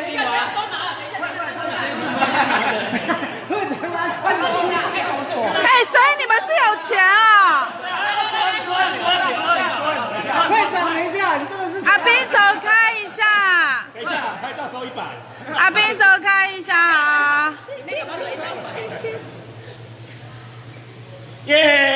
你拿，都拿了，等一下，哎，所以你们是有钱啊？快走，等一下，你真的是阿斌，走开一下。等一下，拍照收一百。阿斌，走开一下啊！耶！